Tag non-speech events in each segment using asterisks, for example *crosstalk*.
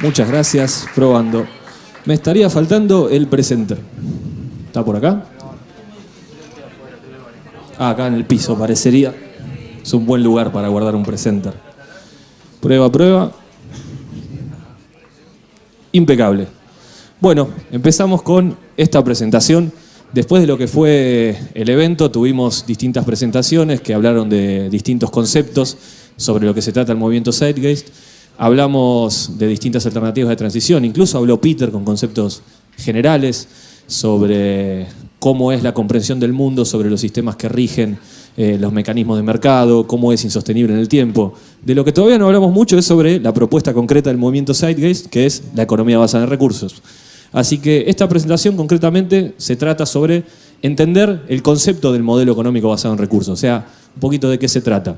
Muchas gracias, probando. Me estaría faltando el presenter. ¿Está por acá? Ah, acá en el piso parecería. Es un buen lugar para guardar un presenter. Prueba, prueba. Impecable. Bueno, empezamos con esta presentación. Después de lo que fue el evento, tuvimos distintas presentaciones que hablaron de distintos conceptos sobre lo que se trata el movimiento Zeitgeist. Hablamos de distintas alternativas de transición, incluso habló Peter con conceptos generales sobre cómo es la comprensión del mundo, sobre los sistemas que rigen eh, los mecanismos de mercado, cómo es insostenible en el tiempo. De lo que todavía no hablamos mucho es sobre la propuesta concreta del movimiento Zeitgeist, que es la economía basada en recursos. Así que esta presentación concretamente se trata sobre entender el concepto del modelo económico basado en recursos, o sea, un poquito de qué se trata.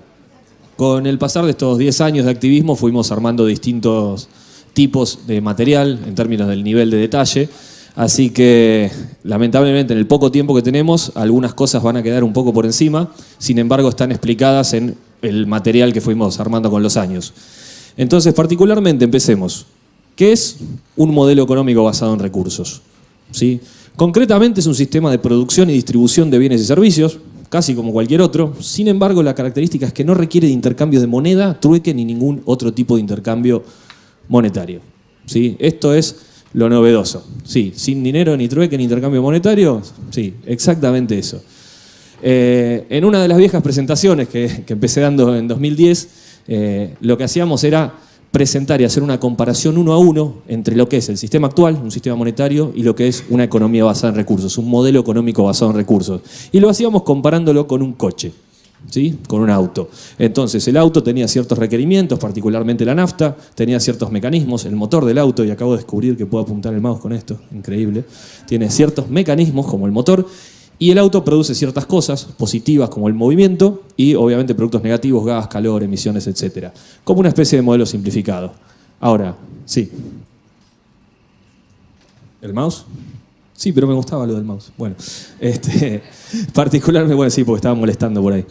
Con el pasar de estos 10 años de activismo fuimos armando distintos tipos de material en términos del nivel de detalle, así que lamentablemente en el poco tiempo que tenemos algunas cosas van a quedar un poco por encima, sin embargo están explicadas en el material que fuimos armando con los años. Entonces particularmente empecemos. ¿Qué es un modelo económico basado en recursos? ¿Sí? Concretamente es un sistema de producción y distribución de bienes y servicios, casi como cualquier otro. Sin embargo, la característica es que no requiere de intercambio de moneda, trueque ni ningún otro tipo de intercambio monetario. ¿Sí? Esto es lo novedoso. Sí, sin dinero, ni trueque, ni intercambio monetario. Sí, exactamente eso. Eh, en una de las viejas presentaciones que, empecé dando en 2010, eh, lo que hacíamos era presentar y hacer una comparación uno a uno entre lo que es el sistema actual, un sistema monetario, y lo que es una economía basada en recursos, un modelo económico basado en recursos. Y lo hacíamos comparándolo con un coche, ¿sí? con un auto. Entonces el auto tenía ciertos requerimientos, particularmente la nafta, tenía ciertos mecanismos, el motor del auto, y acabo de descubrir que puedo apuntar el mouse con esto, increíble, tiene ciertos mecanismos como el motor, y el auto produce ciertas cosas positivas como el movimiento y obviamente productos negativos, gas, calor, emisiones, etc. Como una especie de modelo simplificado. Ahora, sí. ¿El mouse? Sí, pero me gustaba lo del mouse. Bueno, *laughs* este, particularmente, bueno, sí, porque estaba molestando por ahí.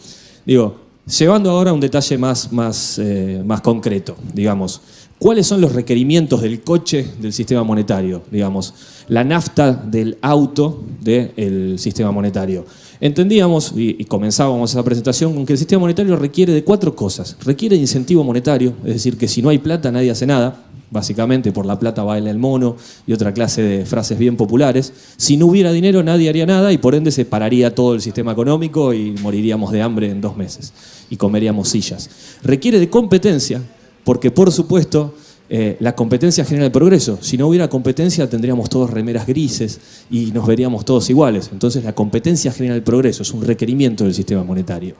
Digo, llevando ahora a un detalle más, más, eh, más concreto, digamos. ¿Cuáles son los requerimientos del coche del sistema monetario? Digamos, la nafta del auto del sistema monetario. Entendíamos, y, comenzábamos esa presentación, con que el sistema monetario requiere de cuatro cosas. Requiere incentivo monetario, es decir, que si no hay plata nadie hace nada, básicamente por la plata baila el mono y otra clase de frases bien populares. Si no hubiera dinero nadie haría nada y por ende se pararía todo el sistema económico y moriríamos de hambre en dos meses y comeríamos sillas. Requiere de competencia, porque por supuesto eh, la competencia genera el progreso. Si no hubiera competencia tendríamos todos remeras grises y nos veríamos todos iguales. Entonces la competencia genera el progreso, es un requerimiento del sistema monetario.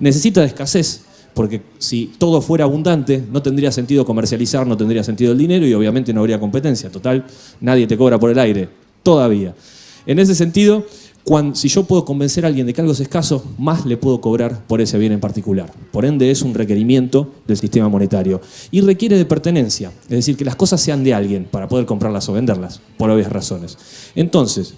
Necesita de escasez, porque si todo fuera abundante no tendría sentido comercializar, no tendría sentido el dinero y obviamente no habría competencia. Total, nadie te cobra por el aire, todavía. En ese sentido, si yo puedo convencer a alguien de que algo es escaso, más le puedo cobrar por ese bien en particular. Por ende es un requerimiento del sistema monetario. Y requiere de pertenencia, es decir, que las cosas sean de alguien para poder comprarlas o venderlas, por obvias razones. Entonces,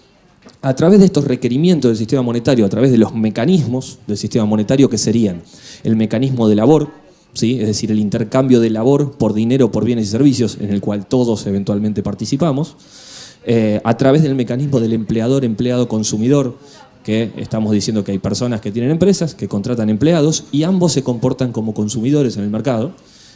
a través de estos requerimientos del sistema monetario, a través de los mecanismos del sistema monetario que serían el mecanismo de labor, es decir, el intercambio de labor por dinero, por bienes y servicios, en el cual todos eventualmente participamos, eh, a través del mecanismo del empleador, empleado, consumidor, que estamos diciendo que hay personas que tienen empresas, que contratan empleados y ambos se comportan como consumidores en el mercado,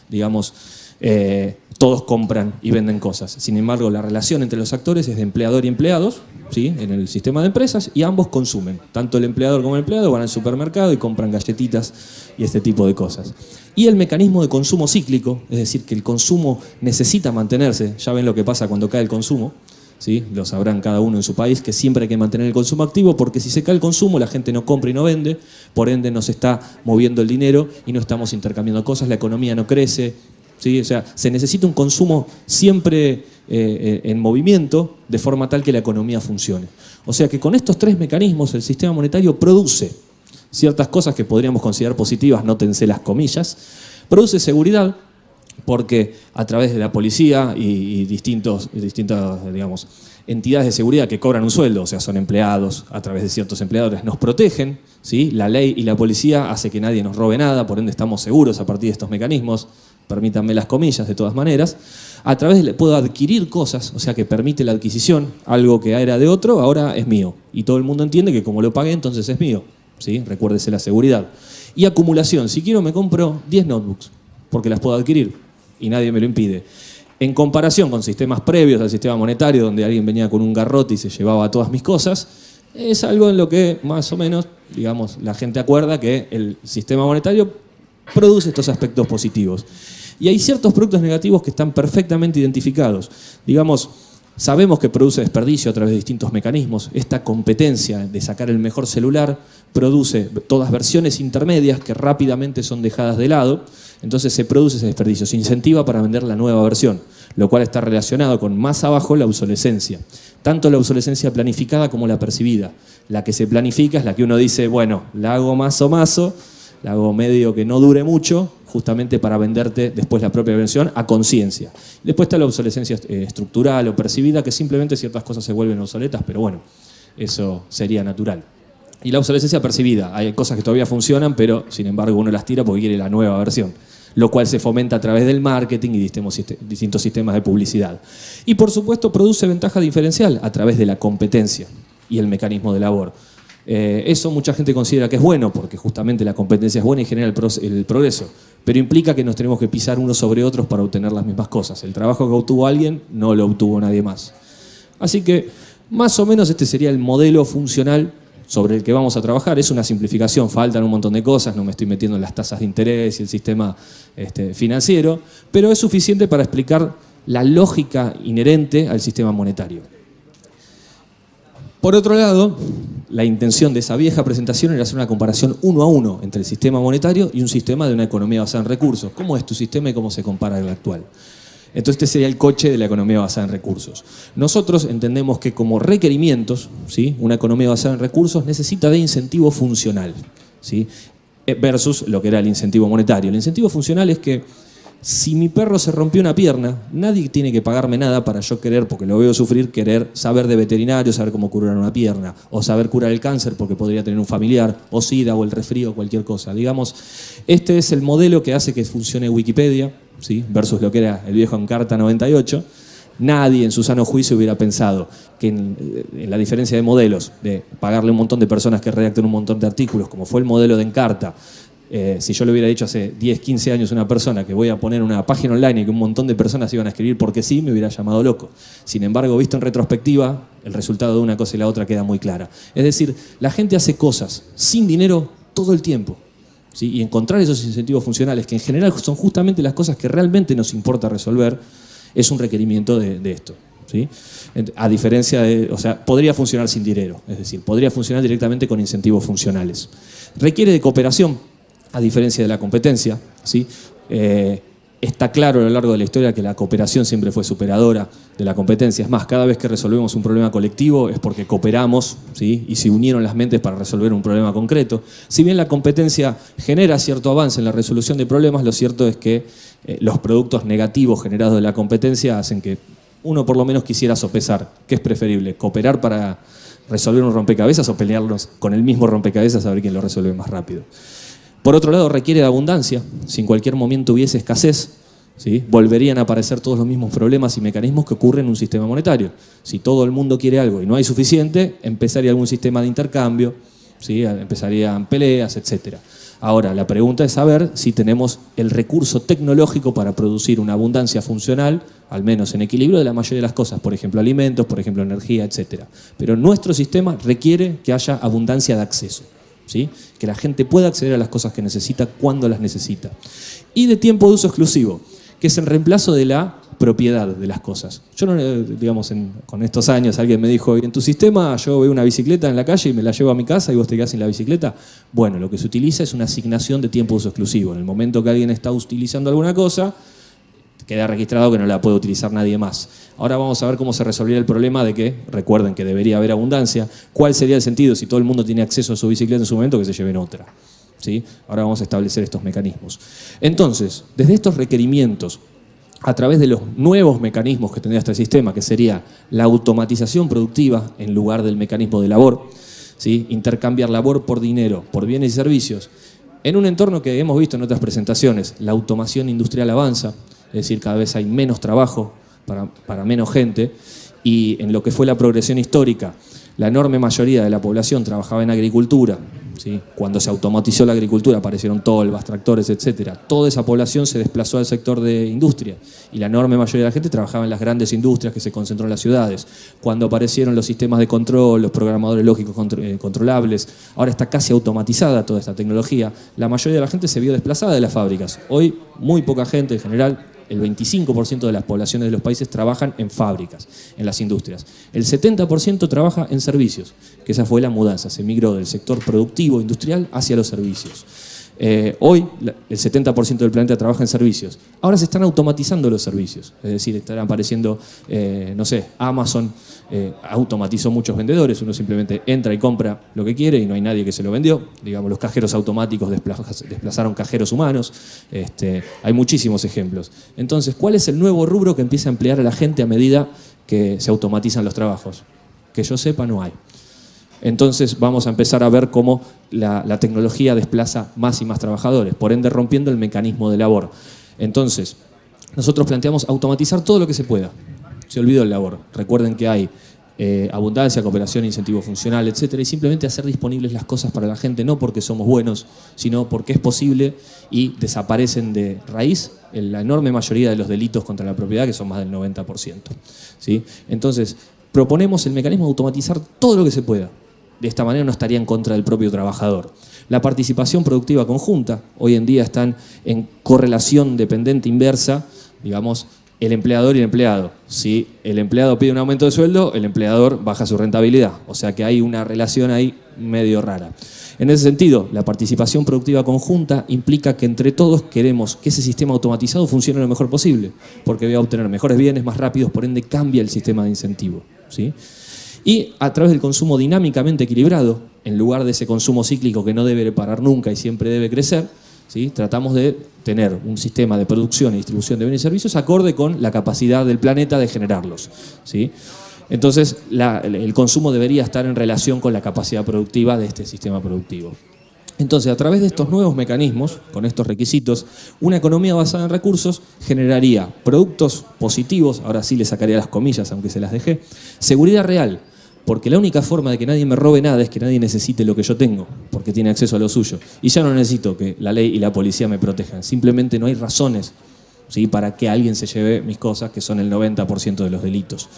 digamos, eh, todos compran y venden cosas. Sin embargo, la relación entre los actores es de empleador y empleados, ¿sí? en el sistema de empresas, y ambos consumen. Tanto el empleador como el empleado van al supermercado y compran galletitas y este tipo de cosas. Y el mecanismo de consumo cíclico, es decir, que el consumo necesita mantenerse, ya ven lo que pasa cuando cae el consumo, ¿sí? lo sabrán cada uno en su país, que siempre hay que mantener el consumo activo porque si se cae el consumo la gente no compra y no vende, por ende no se está moviendo el dinero y no estamos intercambiando cosas, la economía no crece, ¿sí? o sea, se necesita un consumo siempre eh, eh, en movimiento de forma tal que la economía funcione. O sea que con estos tres mecanismos el sistema monetario produce ciertas cosas que podríamos considerar positivas, nótense las comillas, produce seguridad, porque a través de la policía y, distintos, distintas digamos, entidades de seguridad que cobran un sueldo, o sea, son empleados, a través de ciertos empleadores, nos protegen, ¿sí? la ley y la policía hace que nadie nos robe nada, por ende estamos seguros a partir de estos mecanismos, permítanme las comillas de todas maneras, a través de, puedo adquirir cosas, o sea que permite la adquisición, algo que era de otro, ahora es mío. Y todo el mundo entiende que como lo pagué, entonces es mío. ¿sí? Recuérdese la seguridad. Y acumulación, si quiero me compro 10 notebooks, porque las puedo adquirir y nadie me lo impide. En comparación con sistemas previos al sistema monetario, donde alguien venía con un garrote y se llevaba todas mis cosas, es algo en lo que más o menos, digamos, la gente acuerda que el sistema monetario produce estos aspectos positivos. Y hay ciertos productos negativos que están perfectamente identificados. Digamos, sabemos que produce desperdicio a través de distintos mecanismos. Esta competencia de sacar el mejor celular produce todas versiones intermedias que rápidamente son dejadas de lado. Entonces se produce ese desperdicio, se incentiva para vender la nueva versión, lo cual está relacionado con más abajo la obsolescencia. Tanto la obsolescencia planificada como la percibida. La que se planifica es la que uno dice, bueno, la hago más o mazo, la hago medio que no dure mucho, justamente para venderte después la propia versión a conciencia. Después está la obsolescencia eh, estructural o percibida, que simplemente ciertas cosas se vuelven obsoletas, pero bueno, eso sería natural. Y la obsolescencia percibida, hay cosas que todavía funcionan, pero sin embargo uno las tira porque quiere la nueva versión, lo cual se fomenta a través del marketing y distintos sistemas de publicidad. Y por supuesto produce ventaja diferencial a través de la competencia y el mecanismo de labor. Eh, eso mucha gente considera que es bueno, porque justamente la competencia es buena y genera el, progreso, pero implica que nos tenemos que pisar unos sobre otros para obtener las mismas cosas. El trabajo que obtuvo alguien no lo obtuvo nadie más. Así que más o menos este sería el modelo funcional sobre el que vamos a trabajar. Es una simplificación, faltan un montón de cosas, no me estoy metiendo en las tasas de interés y el sistema este, financiero, pero es suficiente para explicar la lógica inherente al sistema monetario. Por otro lado, la intención de esa vieja presentación era hacer una comparación uno a uno entre el sistema monetario y un sistema de una economía basada en recursos. ¿Cómo es tu sistema y cómo se compara al actual? Entonces este sería el coche de la economía basada en recursos. Nosotros entendemos que como requerimientos, ¿sí? una economía basada en recursos necesita de incentivo funcional, ¿sí? Eh, versus lo que era el incentivo monetario. El incentivo funcional es que si mi perro se rompió una pierna, nadie tiene que pagarme nada para yo querer, porque lo veo sufrir, querer saber de veterinario, saber cómo curar una pierna, o saber curar el cáncer porque podría tener un familiar, o SIDA, o el resfrío, cualquier cosa. Digamos, este es el modelo que hace que funcione Wikipedia, ¿sí? versus lo que era el viejo Encarta 98. Nadie en su sano juicio hubiera pensado que en, en, la diferencia de modelos, de pagarle un montón de personas que redacten un montón de artículos, como fue el modelo de Encarta, eh, si yo le hubiera dicho hace 10, 15 años a una persona que voy a poner una página online y que un montón de personas iban a escribir porque sí, me hubiera llamado loco. Sin embargo, visto en retrospectiva, el resultado de una cosa y la otra queda muy clara. Es decir, la gente hace cosas sin dinero todo el tiempo. ¿sí? Y encontrar esos incentivos funcionales, que en general son justamente las cosas que realmente nos importa resolver, es un requerimiento de, de esto. ¿Sí? A diferencia de, o sea, podría funcionar sin dinero, es decir, podría funcionar directamente con incentivos funcionales. Requiere de cooperación, a diferencia de la competencia. ¿sí? Eh, está claro a lo largo de la historia que la cooperación siempre fue superadora de la competencia. Es más, cada vez que resolvemos un problema colectivo es porque cooperamos ¿sí? y se unieron las mentes para resolver un problema concreto. Si bien la competencia genera cierto avance en la resolución de problemas, lo cierto es que eh, los productos negativos generados de la competencia hacen que uno por lo menos quisiera sopesar. ¿Qué es preferible? ¿Cooperar para resolver un rompecabezas o pelearnos con el mismo rompecabezas a ver quién lo resuelve más rápido? Por otro lado, requiere de abundancia. Si en cualquier momento hubiese escasez, volverían a aparecer todos los mismos problemas y mecanismos que ocurren en un sistema monetario. Si todo el mundo quiere algo y no hay suficiente, empezaría algún sistema de intercambio, ¿sí? empezarían peleas, etc. Ahora, la pregunta es saber si tenemos el recurso tecnológico para producir una abundancia funcional, al menos en equilibrio de la mayoría de las cosas, por ejemplo alimentos, por ejemplo energía, etc. Pero nuestro sistema requiere que haya abundancia de acceso que la gente pueda acceder a las cosas que necesita cuando las necesita. Y de tiempo de uso exclusivo, que es el reemplazo de la propiedad de las cosas. Yo no, digamos, con estos años alguien me dijo, en tu sistema yo veo una bicicleta en la calle y me la llevo a mi casa y vos te quedás sin la bicicleta. Bueno, lo que se utiliza es una asignación de tiempo de uso exclusivo. En el momento que alguien está utilizando alguna cosa, queda registrado que no la puede utilizar nadie más. Ahora vamos a ver cómo se resolvería el problema de que, recuerden que debería haber abundancia, cuál sería el sentido si todo el mundo tiene acceso a su bicicleta en su momento que se lleven otra. ¿Sí? Ahora vamos a establecer estos mecanismos. Entonces, desde estos requerimientos, a través de los nuevos mecanismos que tendría este sistema, que sería la automatización productiva en lugar del mecanismo de labor, ¿sí? intercambiar labor por dinero, por bienes y servicios, En un entorno que hemos visto en otras presentaciones, la automación industrial avanza, es decir, cada vez hay menos trabajo para, menos gente, y en lo que fue la progresión histórica, la enorme mayoría de la población trabajaba en agricultura, cuando se automatizó la agricultura, aparecieron tolvas, tractores, etc. Toda esa población se desplazó al sector de industria y la enorme mayoría de la gente trabajaba en las grandes industrias que se concentró en las ciudades. Cuando aparecieron los sistemas de control, los programadores lógicos eh, controlables, ahora está casi automatizada toda esta tecnología, la mayoría de la gente se vio desplazada de las fábricas. Hoy muy poca gente en general el 25% de las poblaciones de los países trabajan en fábricas, en las industrias. El 70% trabaja en servicios, que esa fue la mudanza, se migró del sector productivo industrial hacia los servicios. Eh, hoy el 70% del planeta trabaja en servicios. Ahora se están automatizando los servicios, es decir, están apareciendo, eh, no sé, Amazon eh, automatizó muchos vendedores, uno simplemente entra y compra lo que quiere y no hay nadie que se lo vendió. Digamos, los cajeros automáticos desplazaron cajeros humanos, este, hay muchísimos ejemplos. Entonces, ¿cuál es el nuevo rubro que empieza a emplear a la gente a medida que se automatizan los trabajos? Que yo sepa, no hay. Entonces vamos a empezar a ver cómo la, tecnología desplaza más y más trabajadores, por ende rompiendo el mecanismo de labor. Entonces, nosotros planteamos automatizar todo lo que se pueda. Se olvidó el labor. Recuerden que hay eh, abundancia, cooperación, incentivo funcional, etcétera, y simplemente hacer disponibles las cosas para la gente, no porque somos buenos, sino porque es posible y desaparecen de raíz la enorme mayoría de los delitos contra la propiedad, que son más del 90%. ¿sí? Entonces, proponemos el mecanismo de automatizar todo lo que se pueda de esta manera no estaría en contra del propio trabajador. La participación productiva conjunta, hoy en día están en correlación dependiente inversa, digamos, el empleador y el empleado. Si el empleado pide un aumento de sueldo, el empleador baja su rentabilidad. O sea que hay una relación ahí medio rara. En ese sentido, la participación productiva conjunta implica que entre todos queremos que ese sistema automatizado funcione lo mejor posible, porque voy a obtener mejores bienes más rápidos, por ende cambia el sistema de incentivo. ¿sí? Y a través del consumo dinámicamente equilibrado, en lugar de ese consumo cíclico que no debe parar nunca y siempre debe crecer, ¿sí? tratamos de tener un sistema de producción y distribución de bienes y servicios acorde con la capacidad del planeta de generarlos. ¿sí? Entonces, el consumo debería estar en relación con la capacidad productiva de este sistema productivo. Entonces, a través de estos nuevos mecanismos, con estos requisitos, una economía basada en recursos generaría productos positivos, ahora sí le sacaría las comillas, aunque se las dejé, seguridad real, porque la única forma de que nadie me robe nada es que nadie necesite lo que yo tengo, porque tiene acceso a lo suyo. Y ya no necesito que la ley y la policía me protejan, simplemente no hay razones ¿sí? para que alguien se lleve mis cosas, que son el 90% de los delitos.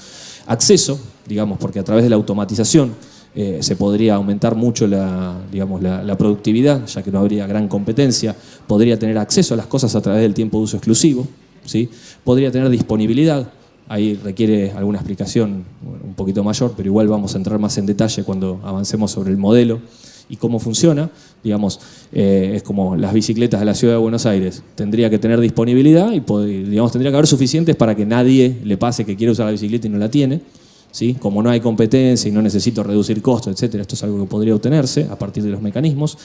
Acceso, digamos, porque a través de la automatización eh, se podría aumentar mucho la, digamos, la, productividad, ya que no habría gran competencia, podría tener acceso a las cosas a través del tiempo de uso exclusivo, ¿sí? podría tener disponibilidad, Ahí requiere alguna explicación un poquito mayor, pero igual vamos a entrar más en detalle cuando avancemos sobre el modelo y cómo funciona. Digamos, eh, es como las bicicletas de la ciudad de Buenos Aires. Tendría que tener disponibilidad y digamos, tendría que haber suficientes para que nadie le pase que quiere usar la bicicleta y no la tiene. ¿sí? Como no hay competencia y no necesito reducir costos, etc. Esto es algo que podría obtenerse a partir de los mecanismos.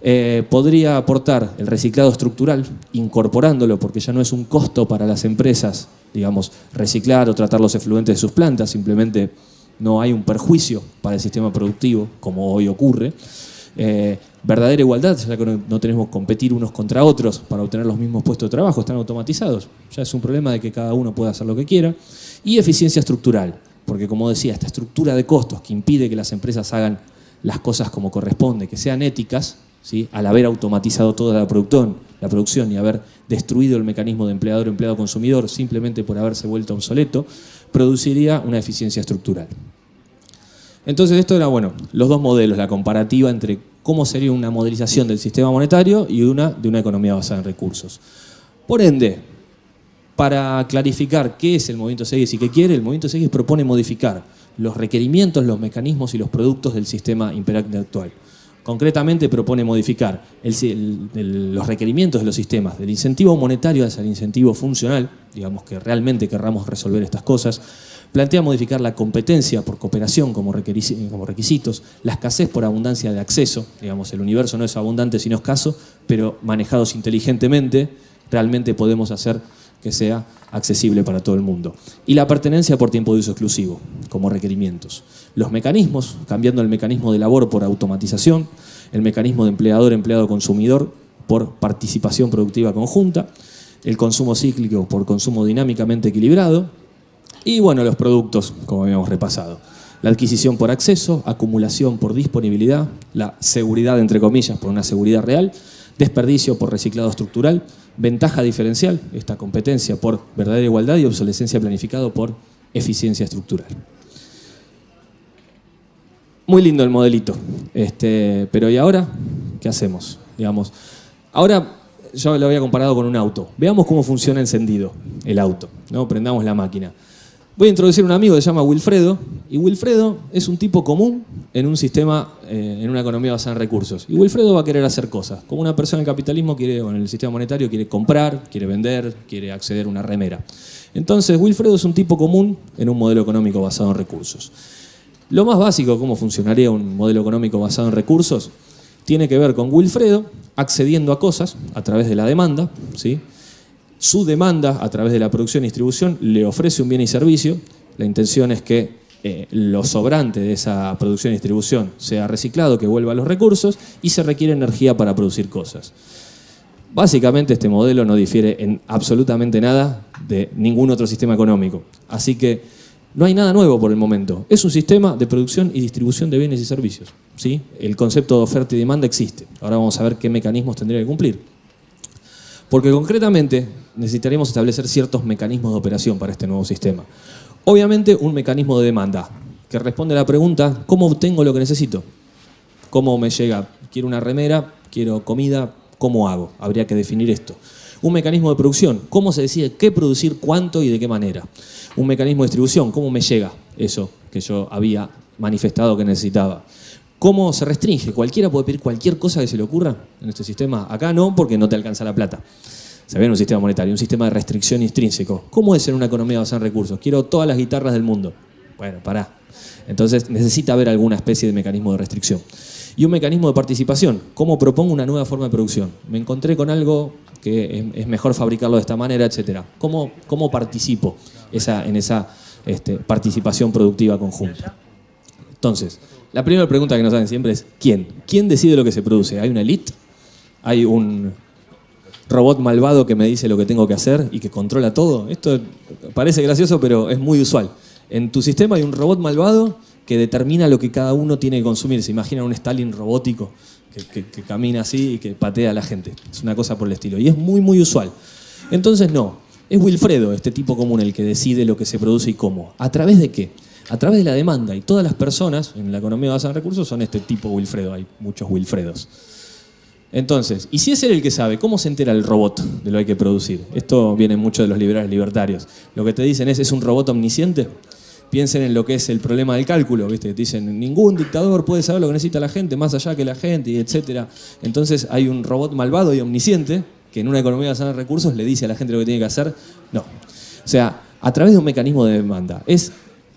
Eh, podría aportar el reciclado estructural, incorporándolo, porque ya no es un costo para las empresas, digamos, reciclar o tratar los efluentes de sus plantas, simplemente no hay un perjuicio para el sistema productivo, como hoy ocurre. Eh, verdadera igualdad, ya que no, tenemos que competir unos contra otros para obtener los mismos puestos de trabajo, están automatizados. Ya es un problema de que cada uno pueda hacer lo que quiera. Y eficiencia estructural, porque como decía, esta estructura de costos que impide que las empresas hagan las cosas como corresponde, que sean éticas, al haber automatizado toda la producción, la producción y haber destruido el mecanismo de empleador-empleado-consumidor simplemente por haberse vuelto obsoleto, produciría una eficiencia estructural. Entonces esto era, bueno, los dos modelos, la comparativa entre cómo sería una modelización del sistema monetario y una de una economía basada en recursos. Por ende, para clarificar qué es el movimiento SEGIS y qué quiere, el movimiento SEGIS propone modificar los requerimientos, los mecanismos y los productos del sistema imperante actual. Concretamente propone modificar los requerimientos de los sistemas, del incentivo monetario hacia el incentivo funcional, digamos que realmente querramos resolver estas cosas, plantea modificar la competencia por cooperación como, como requisitos, la escasez por abundancia de acceso, digamos el universo no es abundante sino escaso, pero manejados inteligentemente realmente podemos hacer que sea accesible para todo el mundo. Y la pertenencia por tiempo de uso exclusivo, como requerimientos. Los mecanismos, cambiando el mecanismo de labor por automatización, el mecanismo de empleador-empleado-consumidor por participación productiva conjunta, el consumo cíclico por consumo dinámicamente equilibrado y bueno, los productos, como habíamos repasado. La adquisición por acceso, acumulación por disponibilidad, la seguridad, entre comillas, por una seguridad real, desperdicio por reciclado estructural, ventaja diferencial, esta competencia por verdadera igualdad y obsolescencia planificado por eficiencia estructural. Muy lindo el modelito, este, pero ¿y ahora qué hacemos? Digamos, ahora yo lo había comparado con un auto. Veamos cómo funciona encendido el auto, ¿no? prendamos la máquina. Voy a introducir un amigo que se llama Wilfredo, y Wilfredo es un tipo común en un sistema, eh, en una economía basada en recursos. Y Wilfredo va a querer hacer cosas. Como una persona en capitalismo quiere, o en el sistema monetario, quiere comprar, quiere vender, quiere acceder a una remera. Entonces, Wilfredo es un tipo común en un modelo económico basado en recursos. Lo más básico, cómo funcionaría un modelo económico basado en recursos, tiene que ver con Wilfredo accediendo a cosas a través de la demanda, ¿sí? Su demanda a través de la producción y distribución le ofrece un bien y servicio. La intención es que eh, lo sobrante de esa producción y distribución sea reciclado, que vuelva a los recursos y se requiere energía para producir cosas. Básicamente este modelo no difiere en absolutamente nada de ningún otro sistema económico. Así que no hay nada nuevo por el momento. Es un sistema de producción y distribución de bienes y servicios. ¿sí? El concepto de oferta y demanda existe. Ahora vamos a ver qué mecanismos tendría que cumplir. Porque concretamente necesitaríamos establecer ciertos mecanismos de operación para este nuevo sistema. Obviamente un mecanismo de demanda, que responde a la pregunta, ¿cómo obtengo lo que necesito? ¿Cómo me llega? Quiero una remera, quiero comida, ¿cómo hago? Habría que definir esto. Un mecanismo de producción, ¿cómo se decide qué producir, cuánto y de qué manera? Un mecanismo de distribución, ¿cómo me llega eso que yo había manifestado que necesitaba? ¿Cómo se restringe? ¿Cualquiera puede pedir cualquier cosa que se le ocurra en este sistema? Acá no, porque no te alcanza la plata. Se ve en un sistema monetario, un sistema de restricción intrínseco. ¿Cómo es en una economía basada en recursos? Quiero todas las guitarras del mundo. Bueno, pará. Entonces necesita haber alguna especie de mecanismo de restricción. Y un mecanismo de participación. ¿Cómo propongo una nueva forma de producción? Me encontré con algo que es mejor fabricarlo de esta manera, etc. ¿Cómo, cómo participo en esa este, participación productiva conjunta? Entonces, la primera pregunta que nos hacen siempre es ¿quién? ¿Quién decide lo que se produce? ¿Hay una elite? ¿Hay un robot malvado que me dice lo que tengo que hacer y que controla todo? Esto parece gracioso, pero es muy usual. En tu sistema hay un robot malvado que determina lo que cada uno tiene que consumir. Se imagina un Stalin robótico que, que camina así y que patea a la gente. Es una cosa por el estilo. Y es muy, muy usual. Entonces, no. Es Wilfredo, este tipo común, el que decide lo que se produce y cómo. ¿A través de qué? A través de la demanda. Y todas las personas en la economía basada en recursos son este tipo Wilfredo. Hay muchos Wilfredos. Entonces, ¿y si es él el que sabe? ¿Cómo se entera el robot de lo que hay que producir? Esto viene mucho de los liberales libertarios. Lo que te dicen es, ¿es un robot omnisciente? Piensen en lo que es el problema del cálculo, ¿viste? Te dicen, ningún dictador puede saber lo que necesita la gente, más allá que la gente, etc. Entonces hay un robot malvado y omnisciente que en una economía basada en recursos le dice a la gente lo que tiene que hacer. No. O sea, a través de un mecanismo de demanda. Es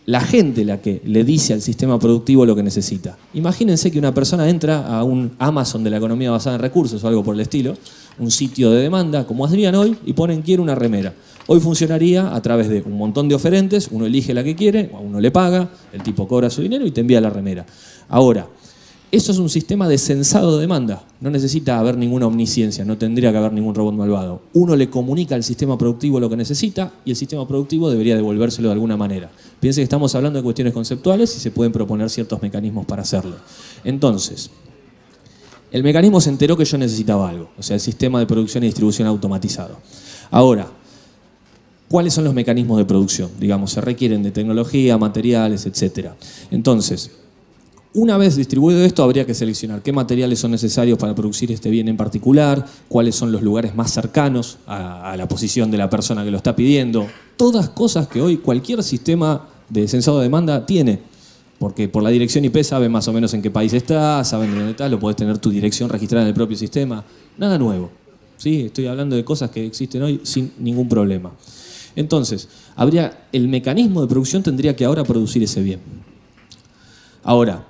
la gente la que le dice al sistema productivo lo que necesita. Imagínense que una persona entra a un Amazon de la economía basada en recursos o algo por el estilo, un sitio de demanda como Adrián hoy, y ponen quiero una remera. Hoy funcionaría a través de un montón de oferentes, uno elige la que quiere, uno le paga, el tipo cobra su dinero y te envía la remera. Ahora, eso es un sistema de censado de demanda. No necesita haber ninguna omnisciencia, no tendría que haber ningún robot malvado. Uno le comunica al sistema productivo lo que necesita y el sistema productivo debería devolvérselo de alguna manera. Piense que estamos hablando de cuestiones conceptuales y se pueden proponer ciertos mecanismos para hacerlo. Entonces, el mecanismo se enteró que yo necesitaba algo, o sea, el sistema de producción y distribución automatizado. Ahora, ¿cuáles son los mecanismos de producción? Digamos, se requieren de tecnología, materiales, etc. Entonces, una vez distribuido esto, habría que seleccionar qué materiales son necesarios para producir este bien en particular, cuáles son los lugares más cercanos a, la posición de la persona que lo está pidiendo. Todas cosas que hoy cualquier sistema de censado de demanda tiene. Porque por la dirección IP sabe más o menos en qué país está, saben dónde está, lo puedes tener tu dirección registrada en el propio sistema. Nada nuevo. ¿sí? Estoy hablando de cosas que existen hoy sin ningún problema. Entonces, habría, el mecanismo de producción tendría que ahora producir ese bien. Ahora,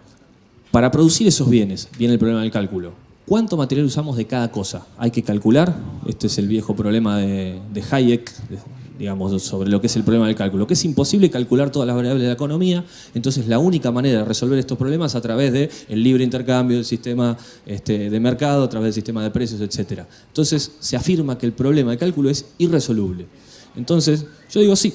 para producir esos bienes, viene el problema del cálculo. ¿Cuánto material usamos de cada cosa? Hay que calcular, este es el viejo problema de, Hayek, digamos, sobre lo que es el problema del cálculo, que es imposible calcular todas las variables de la economía, entonces la única manera de resolver estos problemas es a través del el libre intercambio, del sistema este, de mercado, a través del sistema de precios, etc. Entonces se afirma que el problema de cálculo es irresoluble. Entonces, yo digo sí,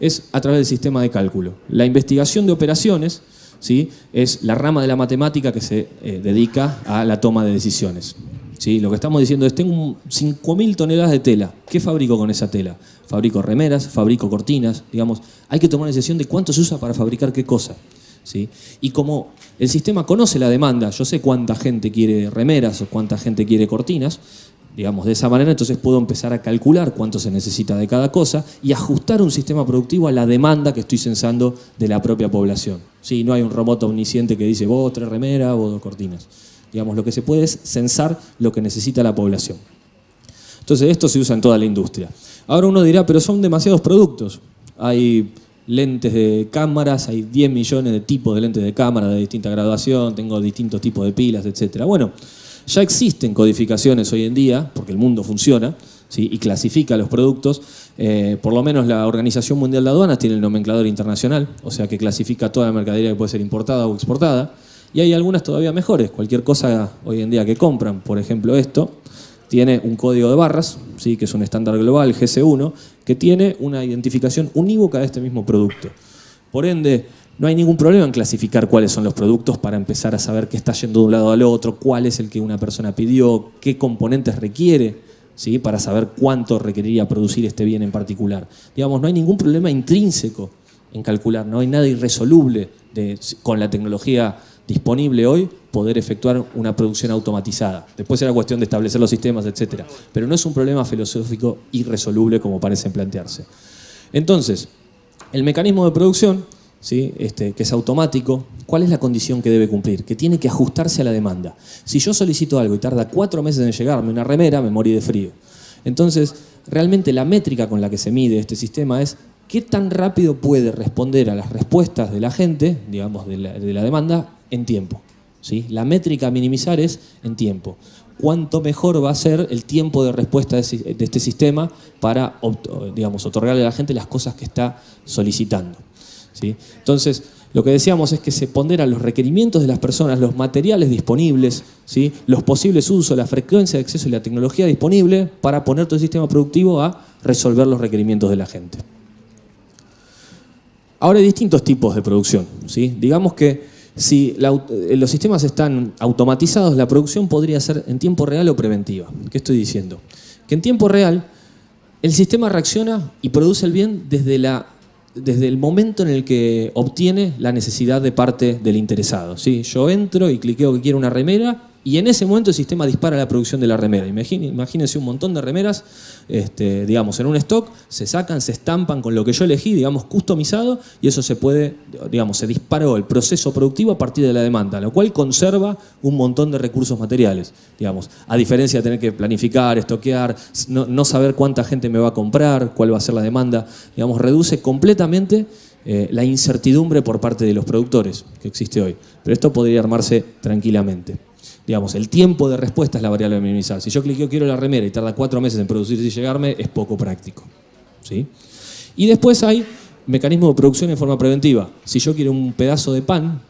es a través del sistema de cálculo. La investigación de operaciones ¿sí? es la rama de la matemática que se eh, dedica a la toma de decisiones. ¿sí? Lo que estamos diciendo es, tengo 5.000 toneladas de tela, ¿qué fabrico con esa tela? Fabrico remeras, fabrico cortinas, digamos, hay que tomar decisión de cuánto se usa para fabricar qué cosa. ¿sí? Y como el sistema conoce la demanda, yo sé cuánta gente quiere remeras o cuánta gente quiere cortinas, digamos, de esa manera entonces puedo empezar a calcular cuánto se necesita de cada cosa y ajustar un sistema productivo a la demanda que estoy censando de la propia población. ¿sí? No hay un robot omnisciente que dice vos tres remeras, vos dos cortinas. Digamos, lo que se puede es censar lo que necesita la población. Entonces esto se usa en toda la industria. Ahora uno dirá, pero son demasiados productos. Hay lentes de cámaras, hay 10 millones de tipos de lentes de cámara de distinta graduación, tengo distintos tipos de pilas, etc. Bueno, ya existen codificaciones hoy en día, porque el mundo funciona, y clasifica los productos. Eh, por lo menos la Organización Mundial de Aduanas tiene el nomenclador internacional, o sea que clasifica toda la mercadería que puede ser importada o exportada. Y hay algunas todavía mejores. Cualquier cosa hoy en día que compran, por ejemplo esto, tiene un código de barras, ¿sí? que es un estándar global, GC1, que tiene una identificación unívoca de este mismo producto. Por ende, no hay ningún problema en clasificar cuáles son los productos para empezar a saber qué está yendo de un lado al otro, cuál es el que una persona pidió, qué componentes requiere, ¿sí? para saber cuánto requeriría producir este bien en particular. Digamos, no hay ningún problema intrínseco en calcular, no hay nada irresoluble con la tecnología disponible hoy poder efectuar una producción automatizada. Después será cuestión de establecer los sistemas, etc. Pero no es un problema filosófico irresoluble como parecen plantearse. Entonces, el mecanismo de producción ¿sí? este, que es automático, ¿cuál es la condición que debe cumplir? Que tiene que ajustarse a la demanda. Si yo solicito algo y tarda cuatro meses en llegarme una remera, me morí de frío. Entonces, realmente la métrica con la que se mide este sistema es qué tan rápido puede responder a las respuestas de la gente, digamos, de la, demanda, en tiempo. ¿sí? La métrica a minimizar es en tiempo. Cuánto mejor va a ser el tiempo de respuesta de este sistema para, digamos, otorgarle a la gente las cosas que está solicitando. Entonces, lo que decíamos es que se ponderan los requerimientos de las personas, los materiales disponibles, ¿sí? los posibles usos, la frecuencia de acceso y la tecnología disponible para poner todo el sistema productivo a resolver los requerimientos de la gente. Ahora hay distintos tipos de producción. ¿sí? Digamos que si eh, los sistemas están automatizados, la producción podría ser en tiempo real o preventiva. ¿Qué estoy diciendo? Que en tiempo real el sistema reacciona y produce el bien desde la desde el momento en el que obtiene la necesidad de parte del interesado. ¿sí? Yo entro y cliqueo que quiero una remera y en ese momento el sistema dispara la producción de la remera. Imagínense un montón de remeras, este, digamos, en un stock, se sacan, se estampan con lo que yo elegí, digamos, customizado, y eso se puede, digamos, se disparó el proceso productivo a partir de la demanda, lo cual conserva un montón de recursos materiales, digamos, a diferencia de tener que planificar, estoquear, no, saber cuánta gente me va a comprar, cuál va a ser la demanda, digamos, reduce completamente eh, la incertidumbre por parte de los productores que existe hoy. Pero esto podría armarse tranquilamente. Digamos, el tiempo de respuesta es la variable a minimizar. Si yo cliqueo quiero la remera y tarda cuatro meses en producirse y llegarme, es poco práctico. ¿sí? Y después hay mecanismo de producción en forma preventiva. Si yo quiero un pedazo de pan,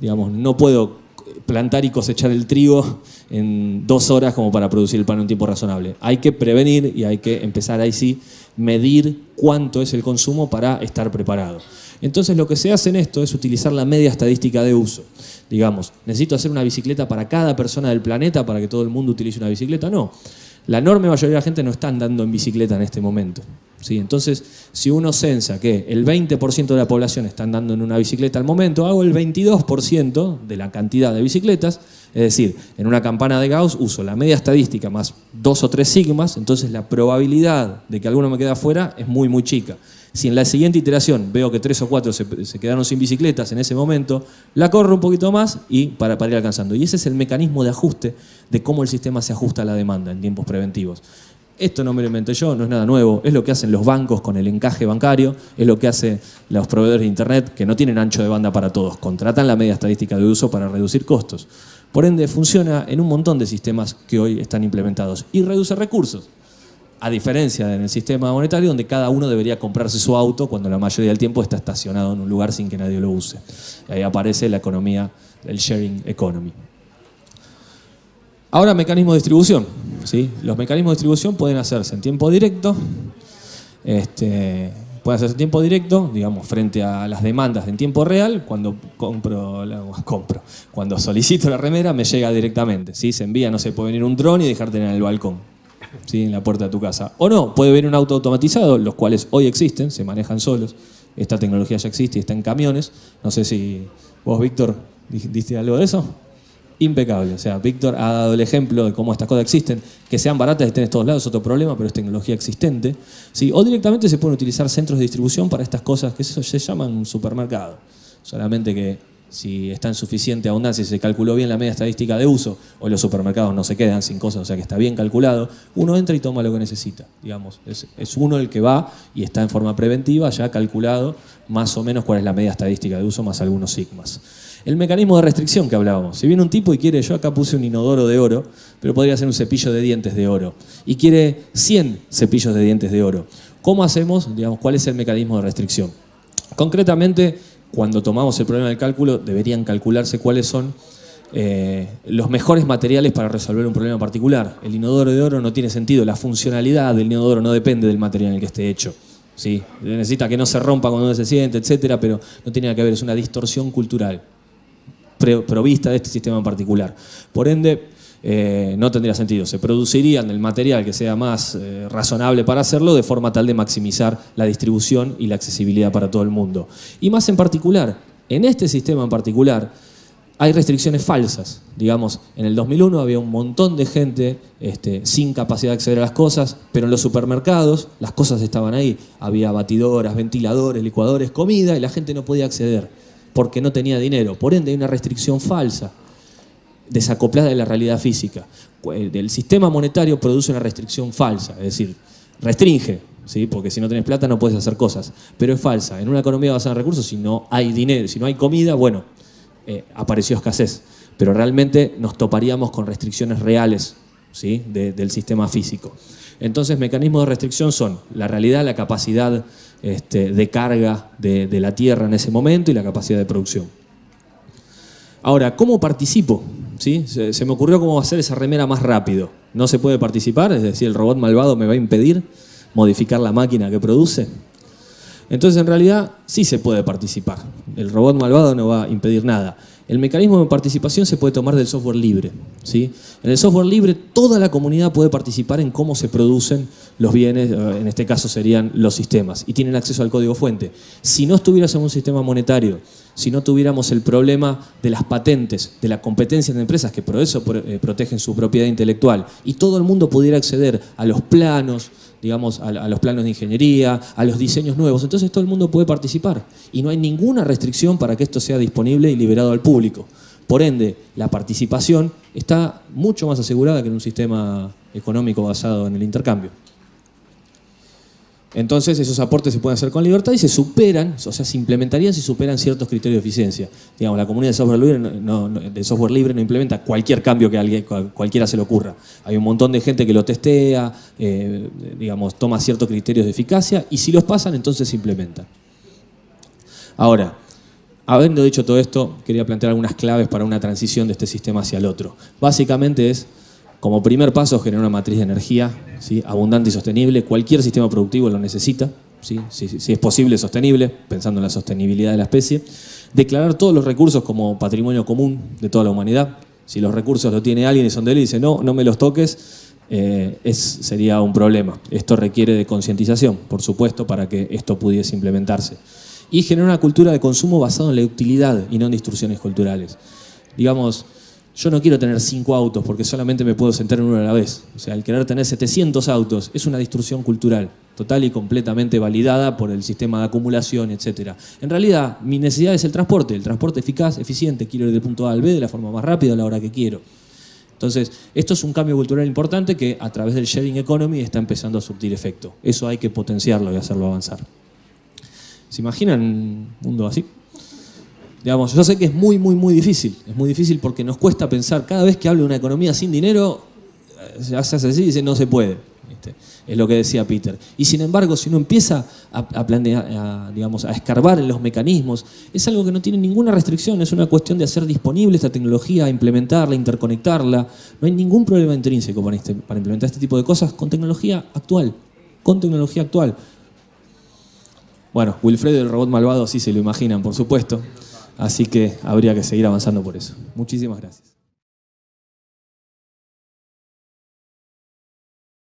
digamos, no puedo plantar y cosechar el trigo en dos horas como para producir el pan en un tiempo razonable. Hay que prevenir y hay que empezar ahí sí medir cuánto es el consumo para estar preparado. Entonces lo que se hace en esto es utilizar la media estadística de uso. Digamos, ¿necesito hacer una bicicleta para cada persona del planeta para que todo el mundo utilice una bicicleta? No. La enorme mayoría de la gente no está andando en bicicleta en este momento. ¿sí? Entonces, si uno censa que el 20% de la población está andando en una bicicleta al momento, hago el 22% de la cantidad de bicicletas, es decir, en una campana de Gauss uso la media estadística más dos o tres sigmas, entonces la probabilidad de que alguno me quede afuera es muy, muy chica. Si en la siguiente iteración veo que tres o cuatro se, quedaron sin bicicletas en ese momento, la corro un poquito más y para, para ir alcanzando. Y ese es el mecanismo de ajuste de cómo el sistema se ajusta a la demanda en tiempos preventivos. Esto no me lo inventé yo, no es nada nuevo, es lo que hacen los bancos con el encaje bancario, es lo que hacen los proveedores de Internet que no tienen ancho de banda para todos, contratan la media estadística de uso para reducir costos. Por ende, funciona en un montón de sistemas que hoy están implementados y reduce recursos. A diferencia en el sistema monetario donde cada uno debería comprarse su auto cuando la mayoría del tiempo está estacionado en un lugar sin que nadie lo use. Y ahí aparece la economía, el sharing economy. Ahora, mecanismo de distribución. ¿sí? Los mecanismos de distribución pueden hacerse en tiempo directo, este, pueden hacerse en tiempo directo, digamos, frente a las demandas en tiempo real, cuando compro, *laughs* compro, cuando solicito la remera me llega directamente, ¿sí? se envía, no sé, puede venir un dron y dejarte en el balcón. ¿Sí? en la puerta de tu casa. O no, puede venir un auto automatizado, los cuales hoy existen, se manejan solos. Esta tecnología ya existe y está en camiones. No sé si vos, Víctor, diste algo de eso. Impecable. O sea, Víctor ha dado el ejemplo de cómo estas cosas existen. Que sean baratas y estén en todos lados es otro problema, pero es tecnología existente. ¿sí? O directamente se pueden utilizar centros de distribución para estas cosas que se llaman supermercado. Solamente que si está en suficiente abundancia y se calculó bien la media estadística de uso, o los supermercados no se quedan sin cosas, o sea que está bien calculado, uno entra y toma lo que necesita, digamos. Es, uno el que va y está en forma preventiva, ya calculado más o menos cuál es la media estadística de uso, más algunos sigmas. El mecanismo de restricción que hablábamos. Si viene un tipo y quiere, yo acá puse un inodoro de oro, pero podría ser un cepillo de dientes de oro, y quiere 100 cepillos de dientes de oro. ¿Cómo hacemos? Digamos, ¿cuál es el mecanismo de restricción? Concretamente, cuando tomamos el problema del cálculo, deberían calcularse cuáles son eh, los mejores materiales para resolver un problema particular. El inodoro de oro no tiene sentido, la funcionalidad del inodoro no depende del material en el que esté hecho. ¿sí? Necesita que no se rompa cuando uno se siente, etcétera, pero no tiene nada que ver, es una distorsión cultural provista de este sistema en particular. Por ende, eh, no tendría sentido. Se producirían el material que sea más eh, razonable para hacerlo de forma tal de maximizar la distribución y la accesibilidad para todo el mundo. Y más en particular, en este sistema en particular, hay restricciones falsas. Digamos, en el 2001 había un montón de gente este, sin capacidad de acceder a las cosas, pero en los supermercados las cosas estaban ahí. Había batidoras, ventiladores, licuadores, comida y la gente no podía acceder porque no tenía dinero. Por ende hay una restricción falsa desacoplada de la realidad física. El sistema monetario produce una restricción falsa, es decir, restringe, ¿sí? porque si no tenés plata no puedes hacer cosas, pero es falsa. En una economía basada en recursos, si no hay dinero, si no hay comida, bueno, eh, apareció escasez, pero realmente nos toparíamos con restricciones reales ¿sí? del sistema físico. Entonces, mecanismos de restricción son la realidad, la capacidad este, de carga de la tierra en ese momento y la capacidad de producción. Ahora, ¿cómo participo? ¿Sí? Se, me ocurrió cómo hacer esa remera más rápido. No se puede participar, es decir, el robot malvado me va a impedir modificar la máquina que produce. Entonces, en realidad, sí se puede participar. El robot malvado no va a impedir nada. El mecanismo de participación se puede tomar del software libre. ¿sí? En el software libre, toda la comunidad puede participar en cómo se producen los bienes, eh, en este caso serían los sistemas, y tienen acceso al código fuente. Si no estuvieras en un sistema monetario, si no tuviéramos el problema de las patentes, de la competencia de empresas que por eso eh, protegen su propiedad intelectual y todo el mundo pudiera acceder a los planos, digamos, a, los planos de ingeniería, a los diseños nuevos, entonces todo el mundo puede participar y no hay ninguna restricción para que esto sea disponible y liberado al público. Por ende, la participación está mucho más asegurada que en un sistema económico basado en el intercambio. Entonces esos aportes se pueden hacer con libertad y se superan, o sea, se implementarían si superan ciertos criterios de eficiencia. Digamos, la comunidad de software libre no, de software libre no implementa cualquier cambio que alguien, cualquiera se le ocurra. Hay un montón de gente que lo testea, eh, digamos, toma ciertos criterios de eficacia y si los pasan, entonces se implementan. Ahora, habiendo dicho todo esto, quería plantear algunas claves para una transición de este sistema hacia el otro. Básicamente es como primer paso, generar una matriz de energía abundante y sostenible. Cualquier sistema productivo lo necesita. Si, es posible, sostenible, pensando en la sostenibilidad de la especie. Declarar todos los recursos como patrimonio común de toda la humanidad. Si los recursos los tiene alguien y son de él y dice, no, no me los toques, eh, es, sería un problema. Esto requiere de concientización, por supuesto, para que esto pudiese implementarse. Y generar una cultura de consumo basada en la utilidad y no en distorsiones culturales. Digamos, yo no quiero tener cinco autos porque solamente me puedo sentar en uno a la vez. O sea, el querer tener 700 autos es una distorsión cultural, total y completamente validada por el sistema de acumulación, etc. En realidad, mi necesidad es el transporte, el transporte eficaz, eficiente, quiero ir del punto A al B de la forma más rápida a la hora que quiero. Entonces, esto es un cambio cultural importante que a través del sharing economy está empezando a surtir efecto. Eso hay que potenciarlo y hacerlo avanzar. ¿Se imaginan un mundo así? Digamos, yo sé que es muy, muy, muy difícil. Es muy difícil porque nos cuesta pensar, cada vez que hablo de una economía sin dinero, se hace así y dice no se puede. Es lo que decía Peter. Y sin embargo, si uno empieza a, planear, digamos, a escarbar en los mecanismos, es algo que no tiene ninguna restricción, es una cuestión de hacer disponible esta tecnología, implementarla, interconectarla. No hay ningún problema intrínseco para, este, para implementar este tipo de cosas con tecnología actual, con tecnología actual. Bueno, Wilfredo el robot malvado sí se lo imaginan, por supuesto. Así que habría que seguir avanzando por eso. Muchísimas gracias.